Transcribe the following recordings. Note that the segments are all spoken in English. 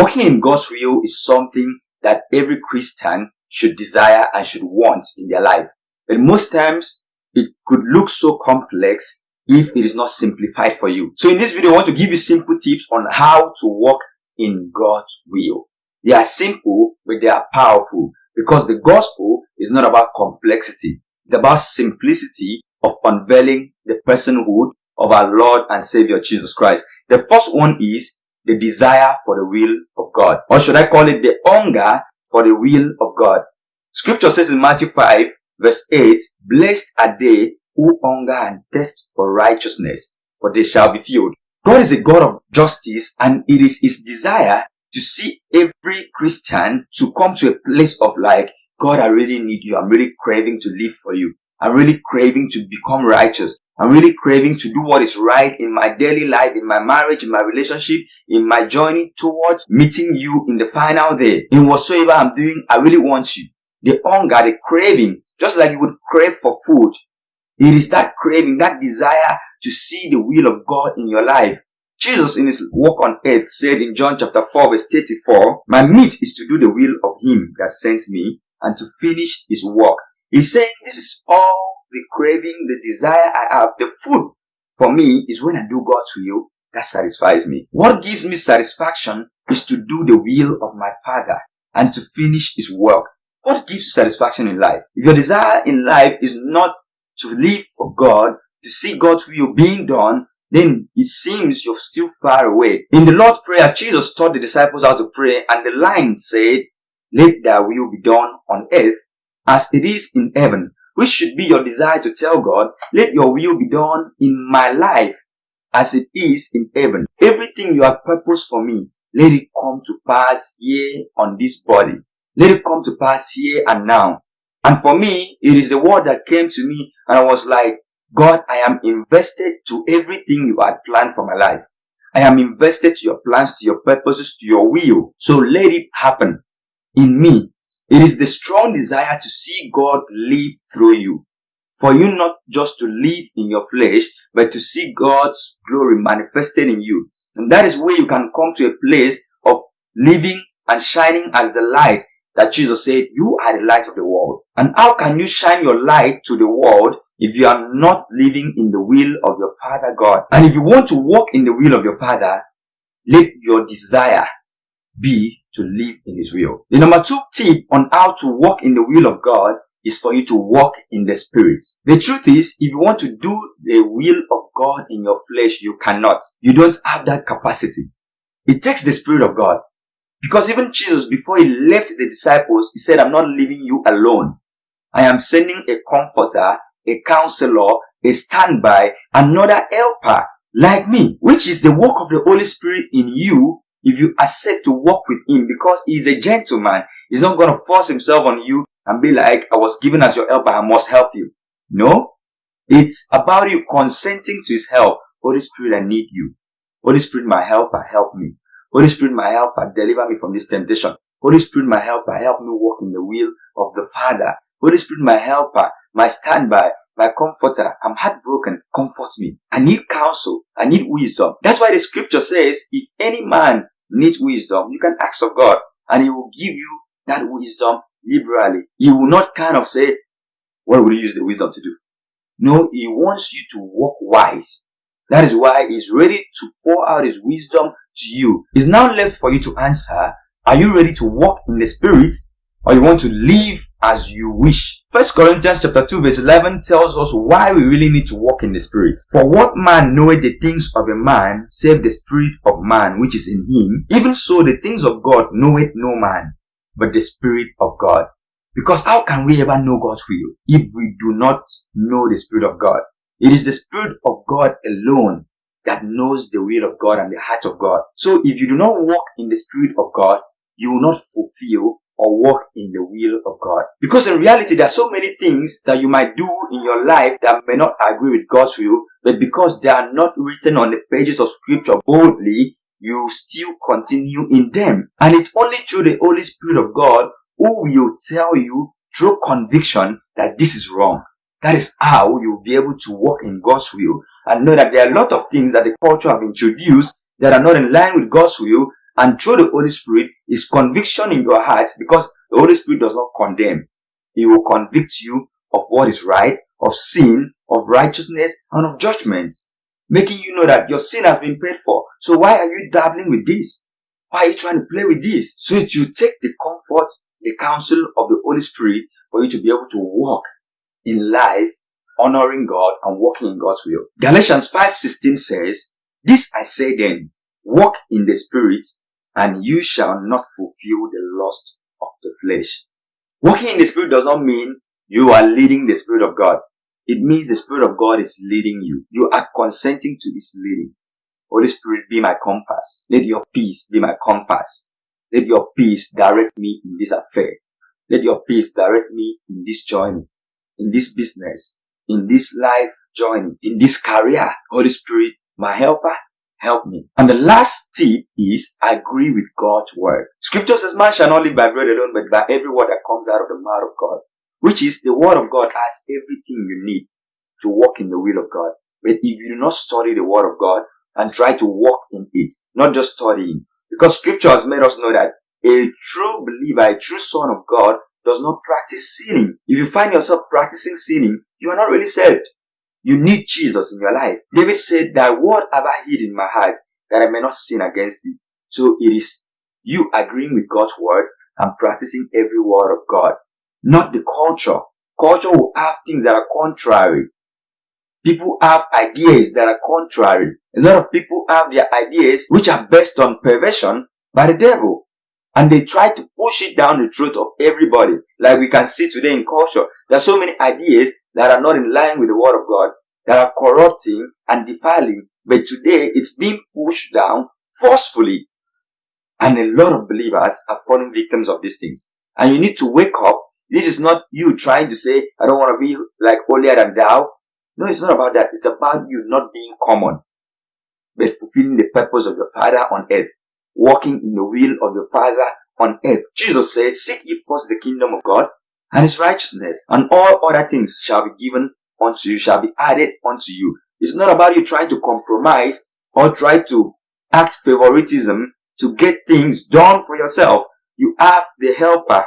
Walking in God's will is something that every Christian should desire and should want in their life. But most times it could look so complex if it is not simplified for you. So in this video, I want to give you simple tips on how to walk in God's will. They are simple, but they are powerful because the gospel is not about complexity. It's about simplicity of unveiling the personhood of our Lord and Savior Jesus Christ. The first one is the desire for the will of God. Or should I call it the hunger for the will of God? Scripture says in Matthew 5 verse 8, Blessed are they who hunger and thirst for righteousness, for they shall be filled. God is a God of justice and it is his desire to see every Christian to come to a place of like, God, I really need you. I'm really craving to live for you. I'm really craving to become righteous. I'm really craving to do what is right in my daily life, in my marriage, in my relationship, in my journey towards meeting you in the final day. In whatsoever I'm doing, I really want you. The hunger, the craving, just like you would crave for food. It is that craving, that desire to see the will of God in your life. Jesus in his walk on earth said in John chapter 4 verse 34, My meat is to do the will of him that sent me and to finish his work. He's saying this is all the craving, the desire I have. The food for me is when I do God's will that satisfies me. What gives me satisfaction is to do the will of my Father and to finish his work. What gives satisfaction in life? If your desire in life is not to live for God, to see God's will being done, then it seems you're still far away. In the Lord's Prayer, Jesus taught the disciples how to pray and the line said, let thy will be done on earth as it is in heaven, which should be your desire to tell God, let your will be done in my life as it is in heaven. Everything you have purposed for me, let it come to pass here on this body. Let it come to pass here and now. And for me, it is the word that came to me and I was like, God, I am invested to everything you had planned for my life. I am invested to your plans, to your purposes, to your will. So let it happen in me. It is the strong desire to see God live through you. For you not just to live in your flesh, but to see God's glory manifested in you. And that is where you can come to a place of living and shining as the light that Jesus said, you are the light of the world. And how can you shine your light to the world if you are not living in the will of your Father God? And if you want to walk in the will of your Father, let your desire be to live in His will. The number two tip on how to walk in the will of God is for you to walk in the Spirit. The truth is, if you want to do the will of God in your flesh, you cannot. You don't have that capacity. It takes the Spirit of God. Because even Jesus, before he left the disciples, he said, I'm not leaving you alone. I am sending a comforter, a counselor, a standby, another helper like me, which is the work of the Holy Spirit in you if you accept to walk with him because he's a gentleman. He's not going to force himself on you and be like, I was given as your helper, I must help you. No. It's about you consenting to his help. Holy Spirit, I need you. Holy Spirit, my helper, help me. Holy Spirit, my helper, deliver me from this temptation. Holy Spirit, my helper, help me walk in the will of the Father. Holy Spirit, my helper, my standby, my comforter. I'm heartbroken. Comfort me. I need counsel. I need wisdom. That's why the scripture says, if any man needs wisdom, you can ask of God and he will give you that wisdom liberally. He will not kind of say, what will you use the wisdom to do? No, he wants you to walk wise. That is why he's ready to pour out his wisdom to you. It's now left for you to answer, are you ready to walk in the spirit or you want to live as you wish. First Corinthians chapter 2 verse 11 tells us why we really need to walk in the spirit. For what man knoweth the things of a man save the spirit of man which is in him? Even so the things of God knoweth no man, but the spirit of God. Because how can we ever know God's will if we do not know the spirit of God? It is the spirit of God alone that knows the will of God and the heart of God. So if you do not walk in the spirit of God, you will not fulfill or walk in the will of God. Because in reality, there are so many things that you might do in your life that may not agree with God's will, but because they are not written on the pages of scripture boldly, you still continue in them. And it's only through the Holy Spirit of God who will tell you through conviction that this is wrong. That is how you'll be able to walk in God's will and know that there are a lot of things that the culture have introduced that are not in line with God's will And through the Holy Spirit is conviction in your heart because the Holy Spirit does not condemn. He will convict you of what is right, of sin, of righteousness, and of judgment, making you know that your sin has been paid for. So why are you dabbling with this? Why are you trying to play with this? So that you take the comfort, the counsel of the Holy Spirit for you to be able to walk in life, honoring God and walking in God's will. Galatians 5.16 says, This I say then, walk in the Spirit, and you shall not fulfill the lust of the flesh. Walking in the Spirit does not mean you are leading the Spirit of God. It means the Spirit of God is leading you. You are consenting to His leading. Holy Spirit, be my compass. Let your peace be my compass. Let your peace direct me in this affair. Let your peace direct me in this journey, in this business, in this life journey, in this career. Holy Spirit, my helper, help me. And the last tip is agree with God's word. Scripture says, man shall not live by bread alone, but by every word that comes out of the mouth of God. Which is the word of God has everything you need to walk in the will of God. But if you do not study the word of God and try to walk in it, not just studying, because scripture has made us know that a true believer, a true son of God does not practice sinning. If you find yourself practicing sinning, you are not really saved. You need Jesus in your life. David said that what have I hid in my heart that I may not sin against thee? So it is you agreeing with God's word and practicing every word of God, not the culture. Culture will have things that are contrary. People have ideas that are contrary. A lot of people have their ideas which are based on perversion by the devil. And they try to push it down the throat of everybody. Like we can see today in culture. There are so many ideas that are not in line with the word of God, that are corrupting and defiling. But today it's being pushed down forcefully. And a lot of believers are falling victims of these things. And you need to wake up. This is not you trying to say, I don't want to be like holier than thou. No, it's not about that. It's about you not being common, but fulfilling the purpose of your Father on earth walking in the will of your Father on earth. Jesus said, Seek ye first the kingdom of God and his righteousness, and all other things shall be given unto you, shall be added unto you. It's not about you trying to compromise or try to act favoritism to get things done for yourself. You have the helper.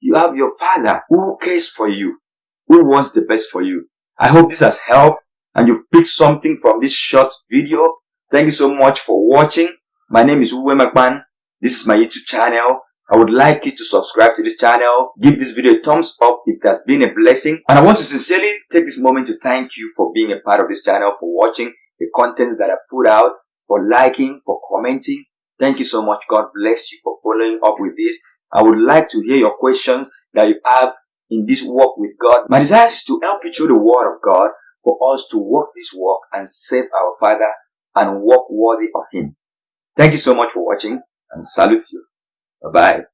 You have your father who cares for you, who wants the best for you. I hope this has helped and you've picked something from this short video. Thank you so much for watching. My name is Uwe McMahon. This is my YouTube channel. I would like you to subscribe to this channel. Give this video a thumbs up if it has been a blessing. And I want to sincerely take this moment to thank you for being a part of this channel, for watching the content that I put out, for liking, for commenting. Thank you so much. God bless you for following up with this. I would like to hear your questions that you have in this walk with God. My desire is to help you through the word of God for us to walk this walk and save our Father and walk worthy of Him. Thank you so much for watching and salute you. Bye-bye.